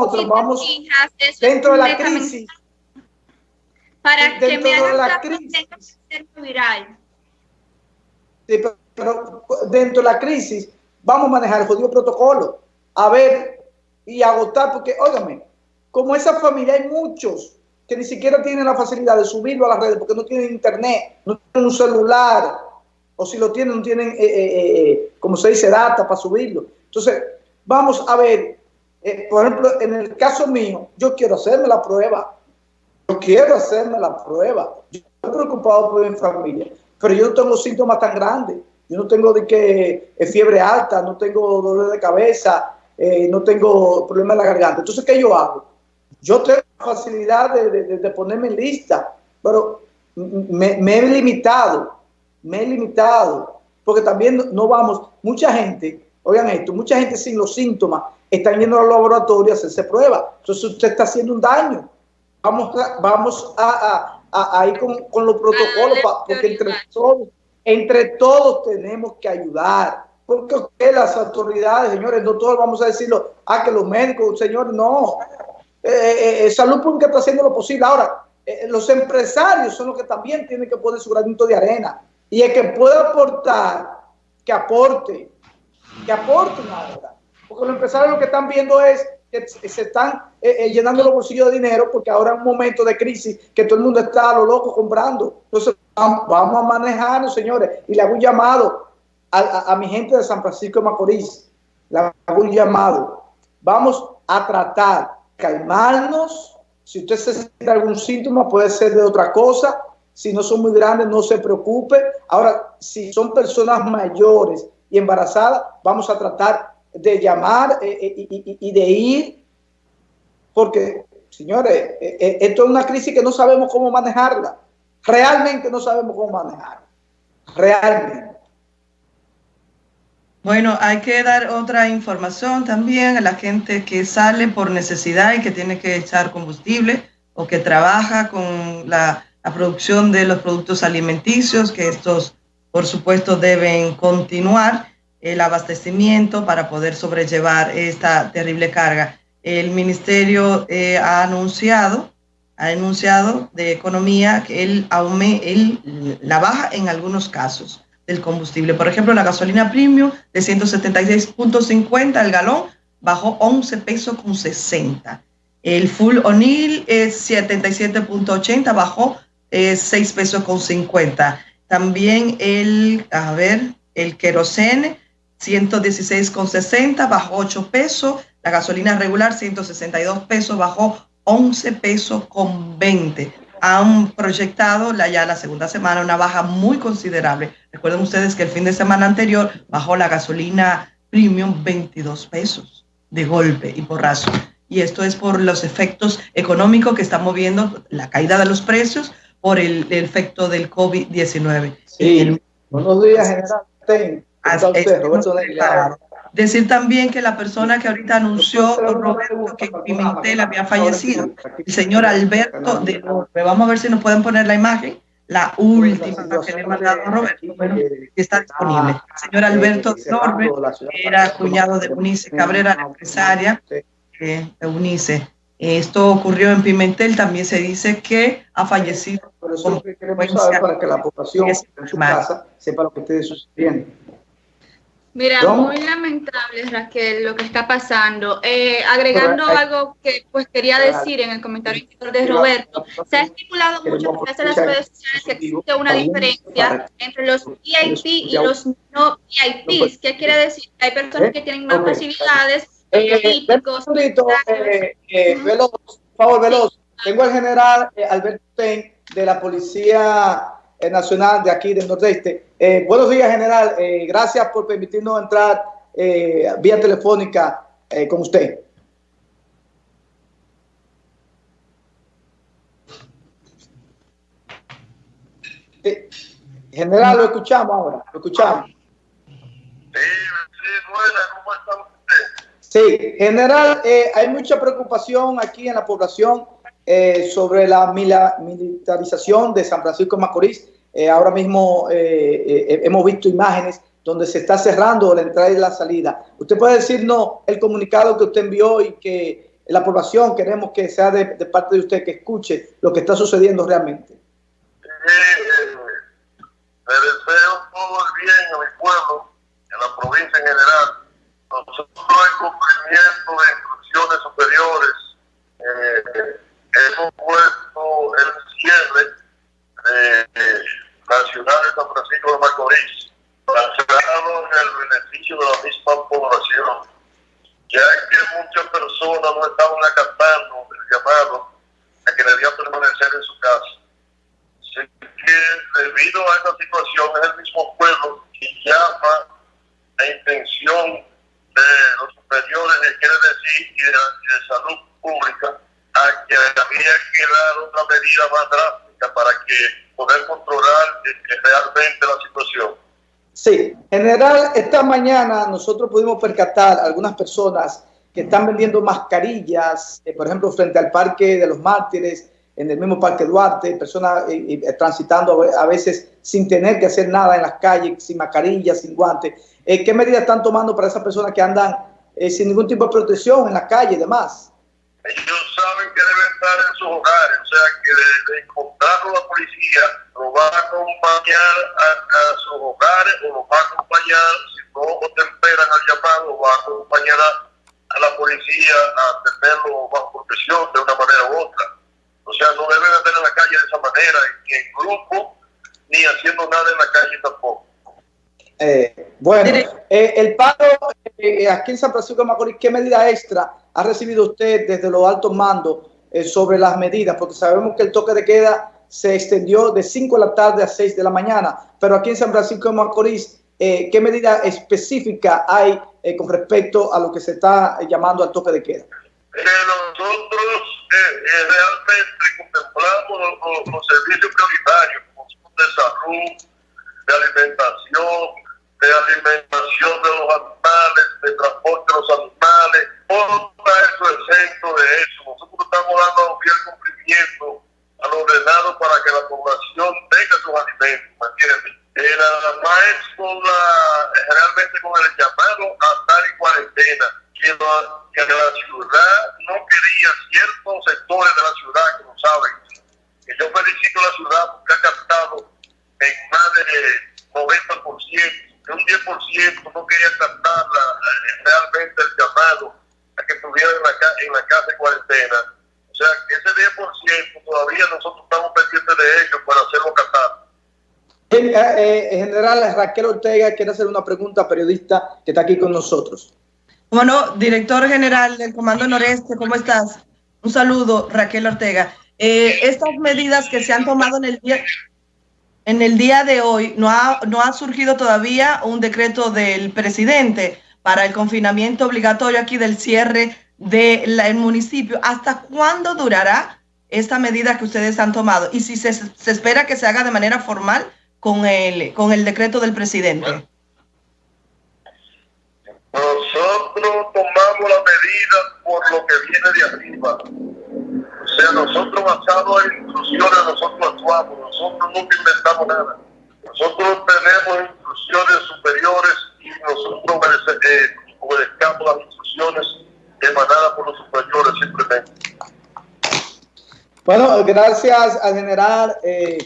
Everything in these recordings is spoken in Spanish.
nosotros vamos dentro de la crisis. Para que me la crisis. Viral. Sí, pero, dentro de la crisis vamos a manejar el jodido protocolo. A ver y agotar, porque, óigame, como esa familia hay muchos que ni siquiera tienen la facilidad de subirlo a las redes porque no tienen internet, no tienen un celular, o si lo tienen, no tienen, eh, eh, eh, como se dice, data para subirlo. Entonces, vamos a ver, por ejemplo, en el caso mío, yo quiero hacerme la prueba, yo quiero hacerme la prueba, yo estoy preocupado por mi familia, pero yo no tengo síntomas tan grandes, yo no tengo de que fiebre alta, no tengo dolor de cabeza, no tengo problema en la garganta. Entonces, ¿qué yo hago? Yo tengo facilidad de, ponerme en lista, pero me, he limitado, me he limitado, porque también no vamos, mucha gente, oigan esto, mucha gente sin los síntomas están yendo al laboratorio a hacerse pruebas. Entonces usted está haciendo un daño. Vamos a, vamos a, a, ir con, con, los protocolos, porque entre todos, entre todos tenemos que ayudar. Porque las autoridades, señores, no todos vamos a decirlo, ah, que los médicos, señores, no. Eh, eh, eh, Salud Pública está haciendo lo posible. Ahora, los empresarios son los que también tienen que poner su granito de arena. Y el que pueda aportar, que aporte, que aporte ahora. Porque los empresarios lo que están viendo es que se están llenando los bolsillos de dinero porque ahora es un momento de crisis que todo el mundo está a lo loco comprando. Entonces, vamos a manejarnos, señores. Y le hago un llamado a, a mi gente de San Francisco de Macorís. Le hago un llamado. Vamos a tratar calmarnos. Si usted se siente algún síntoma, puede ser de otra cosa. Si no son muy grandes, no se preocupe. Ahora, si son personas mayores y embarazadas, vamos a tratar de llamar eh, eh, y, de ir, porque, señores, eh, esto es una crisis que no sabemos cómo manejarla. Realmente no sabemos cómo manejarla. Realmente. Bueno, hay que dar otra información también a la gente que sale por necesidad y que tiene que echar combustible o que trabaja con la, producción de los productos alimenticios, que estos, por supuesto, deben continuar el abastecimiento para poder sobrellevar esta terrible carga. El ministerio eh, ha anunciado, ha anunciado de economía que él, él la baja en algunos casos del combustible. Por ejemplo, la gasolina premium de 176.50 el galón bajó 11 pesos con 60. El full O'Neill es 77.80, bajó 6 eh, pesos con 50. También el, a ver, el querosene 116.60, bajó 8 pesos. La gasolina regular 162 pesos, bajó 11 pesos con 20 han proyectado la, ya la segunda semana una baja muy considerable. Recuerden ustedes que el fin de semana anterior bajó la gasolina premium 22 pesos de golpe y porrazo. Y esto es por los efectos económicos que están moviendo la caída de los precios por el, efecto del COVID-19. Sí. Buenos días, general. Roberto Decir también que la persona que ahorita anunció, Roberto, que Pimentel había fallecido, el señor Alberto de Orbe. Vamos a ver si nos pueden poner la imagen, la última que le mandado a Roberto, bueno, está disponible. El señor Alberto de Orbe era cuñado de Eunice Cabrera, la empresaria de Eunice. Esto ocurrió en Pimentel, también se dice que ha fallecido. Por eso queremos saber para que la población en su casa sepa lo que esté sucediendo. Mira, muy lamentable, Raquel, lo que está pasando. Eh, agregando algo que pues quería decir en el comentario de Roberto, se ha estipulado mucho en las redes sociales que existe una diferencia entre los VIP y los no VIPs. ¿Qué quiere decir? Hay personas que tienen más facilidades. Eh, eh, eh, veloz, por favor, veloz. Tengo al general Alberto Ten de la Policía Nacional de aquí del Nordeste. Eh, buenos días, general. Eh, gracias por permitirnos entrar eh, vía telefónica con usted. general, lo escuchamos ahora. Lo escuchamos. Sí, sí, buena. ¿Cómo está usted? Sí, general, hay mucha preocupación aquí en la población eh, sobre la militarización de San Francisco de Macorís. Eh, ahora mismo eh, hemos visto imágenes donde se está cerrando la entrada y la salida. ¿Usted puede decirnos el comunicado que usted envió y que la población queremos que sea de, parte de usted que escuche lo que está sucediendo realmente. Eh, le deseo todo el bien a mi pueblo, a la provincia en general. Nosotros en cumplimiento de instrucciones superiores eh, hemos puesto el cierre de la ciudad de San Francisco de Macorís, cancelado en el beneficio de la misma población, ya que muchas personas no estaban acatando el llamado a que debían permanecer en su casa. Así que debido a esta situación es el mismo pueblo que llama la intención de los superiores, que quiere decir, y de, salud pública, a que había que dar otra medida más drástica para que poder controlar realmente la situación. Sí, en general, esta mañana nosotros pudimos percatar algunas personas que están vendiendo mascarillas, eh, por ejemplo, frente al Parque de los Mártires, en el mismo Parque Duarte, personas eh, eh, transitando a veces sin tener que hacer nada en las calles, sin mascarillas, sin guantes. ¿Qué medidas están tomando para esas personas que andan sin ningún tipo de protección en la calle y demás? Ellos saben que deben estar en sus hogares, o sea que de, encontrarlo la policía lo va a acompañar a, sus hogares o lo va a acompañar, si no temperan al llamado, va a acompañar a, la policía a tenerlo bajo protección de una manera u otra. O sea, no deben de esa manera, ni en grupo, ni haciendo nada en la calle tampoco. Eh, bueno, eh, el paro eh, aquí en San Francisco de Macorís, ¿qué medida extra ha recibido usted desde los altos mandos sobre las medidas? Porque sabemos que el toque de queda se extendió de 5 de la tarde a 6 de la mañana, pero aquí en San Francisco de Macorís, ¿qué medida específica hay con respecto a lo que se está llamando al toque de queda? Nosotros realmente contemplamos los, servicios prioritarios, como de salud, de alimentación, de alimentación de los animales, de transporte de los animales, todo eso exento de eso. Nosotros estamos dando bien cumplimiento a lo ordenado para que la población tenga sus alimentos, ¿me entiendes? Eh, nada más es realmente con el llamado a estar en cuarentena, que la, la ciudad no quería ciertos sectores de la ciudad que lo saben. Que yo felicito a la ciudad porque ha captado en más de 90% que un 10% no quería captar eh, realmente el llamado a que estuviera en la, en la casa de cuarentena. O sea, que ese 10% todavía nosotros estamos pendientes de ellos para hacerlo captar. En, eh, eh general, Raquel Ortega quiere hacer una pregunta periodista que está aquí con nosotros. Bueno, director general del Comando Noreste, ¿cómo estás? Un saludo, Raquel Ortega. Eh, estas medidas que se han tomado en el día, en el día de hoy no ha, no ha surgido todavía un decreto del presidente para el confinamiento obligatorio aquí del cierre del municipio. ¿Hasta cuándo durará esta medida que ustedes han tomado? Y si se, se, espera que se haga de manera formal con el, con el decreto del presidente. Nosotros tomamos la medida por lo que viene de arriba. O sea, nosotros basados en instrucciones, nosotros actuamos, nosotros nunca inventamos nada. Nosotros tenemos instrucciones superiores y nosotros eh, obedecemos las instrucciones emanadas por los superiores simplemente. Bueno, gracias al general eh,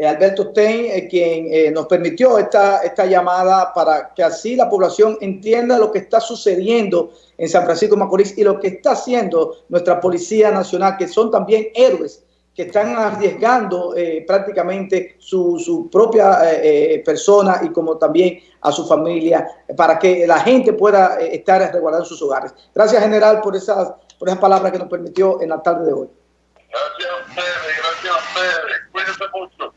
eh, Alberto Stein, quien nos permitió esta, esta llamada para que así la población entienda lo que está sucediendo en San Francisco de Macorís y lo que está haciendo nuestra Policía Nacional, que son también héroes que están arriesgando eh, prácticamente su, su propia eh, eh, persona y como también a su familia para que la gente pueda estar resguardando sus hogares. Gracias, general, por esas, por esas palabras que nos permitió en la tarde de hoy. Gracias a ustedes, gracias a ustedes. Cuídense mucho.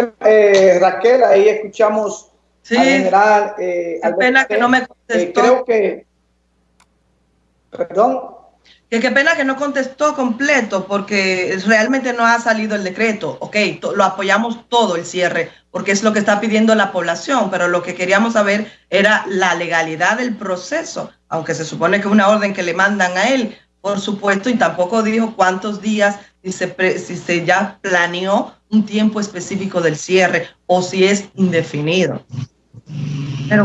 Bueno, Raquel, ahí escuchamos al general. Eh, pena que no me contestó. creo que Perdón. Que qué pena que no contestó completo porque realmente no ha salido el decreto. Ok, lo apoyamos todo el cierre porque es lo que está pidiendo la población, pero lo que queríamos saber era la legalidad del proceso, aunque se supone que es una orden que le mandan a él, por supuesto, y tampoco dijo cuántos días, si se, si se ya planeó un tiempo específico del cierre o si es indefinido. Pero